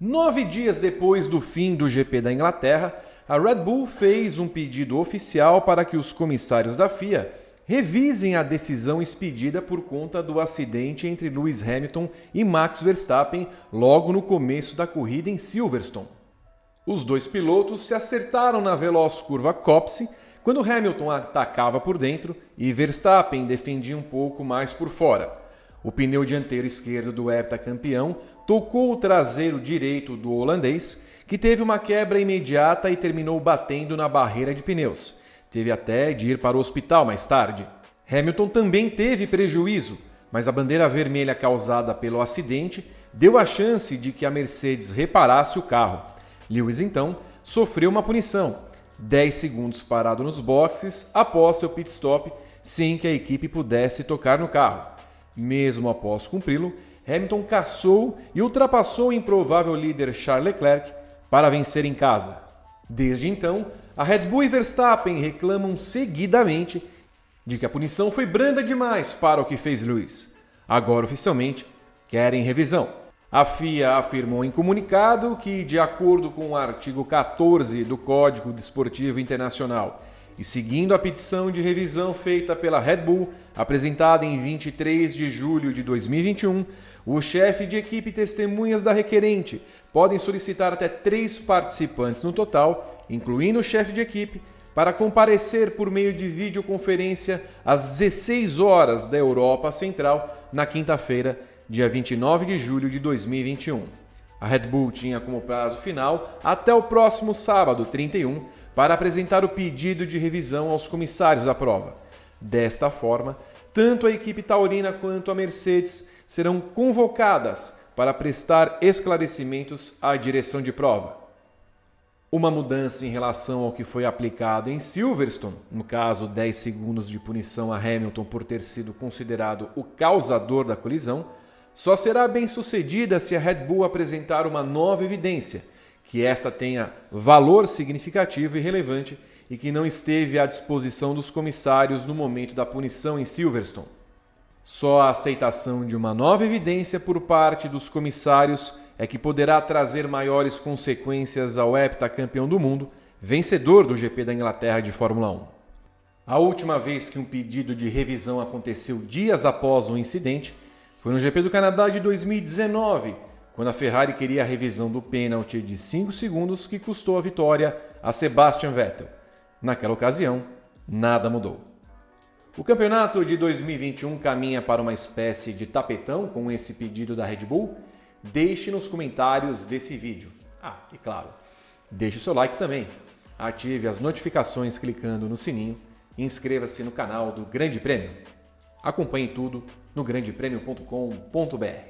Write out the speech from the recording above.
Nove dias depois do fim do GP da Inglaterra, a Red Bull fez um pedido oficial para que os comissários da FIA revisem a decisão expedida por conta do acidente entre Lewis Hamilton e Max Verstappen logo no começo da corrida em Silverstone. Os dois pilotos se acertaram na veloz curva Copse quando Hamilton atacava por dentro e Verstappen defendia um pouco mais por fora. O pneu dianteiro esquerdo do heptacampeão tocou o traseiro direito do holandês, que teve uma quebra imediata e terminou batendo na barreira de pneus. Teve até de ir para o hospital mais tarde. Hamilton também teve prejuízo, mas a bandeira vermelha causada pelo acidente deu a chance de que a Mercedes reparasse o carro. Lewis então sofreu uma punição, 10 segundos parado nos boxes após seu pit stop, sem que a equipe pudesse tocar no carro. Mesmo após cumpri-lo, Hamilton caçou e ultrapassou o improvável líder Charles Leclerc para vencer em casa. Desde então, a Red Bull e Verstappen reclamam seguidamente de que a punição foi branda demais para o que fez Lewis. Agora, oficialmente, querem revisão. A FIA afirmou em comunicado que, de acordo com o artigo 14 do Código Desportivo Internacional e seguindo a petição de revisão feita pela Red Bull, apresentada em 23 de julho de 2021, o chefe de equipe e testemunhas da requerente podem solicitar até três participantes no total, incluindo o chefe de equipe, para comparecer por meio de videoconferência às 16 horas da Europa Central na quinta-feira, dia 29 de julho de 2021. A Red Bull tinha como prazo final até o próximo sábado, 31, para apresentar o pedido de revisão aos comissários da prova. Desta forma, tanto a equipe taurina quanto a Mercedes serão convocadas para prestar esclarecimentos à direção de prova. Uma mudança em relação ao que foi aplicado em Silverstone, no caso 10 segundos de punição a Hamilton por ter sido considerado o causador da colisão, só será bem sucedida se a Red Bull apresentar uma nova evidência que esta tenha valor significativo e relevante e que não esteve à disposição dos comissários no momento da punição em Silverstone. Só a aceitação de uma nova evidência por parte dos comissários é que poderá trazer maiores consequências ao heptacampeão do mundo, vencedor do GP da Inglaterra de Fórmula 1. A última vez que um pedido de revisão aconteceu dias após o incidente foi no GP do Canadá de 2019, quando a Ferrari queria a revisão do pênalti de 5 segundos que custou a vitória a Sebastian Vettel. Naquela ocasião, nada mudou. O campeonato de 2021 caminha para uma espécie de tapetão com esse pedido da Red Bull? Deixe nos comentários desse vídeo. Ah, e claro, deixe o seu like também. Ative as notificações clicando no sininho e inscreva-se no canal do Grande Prêmio. Acompanhe tudo no grandepremio.com.br.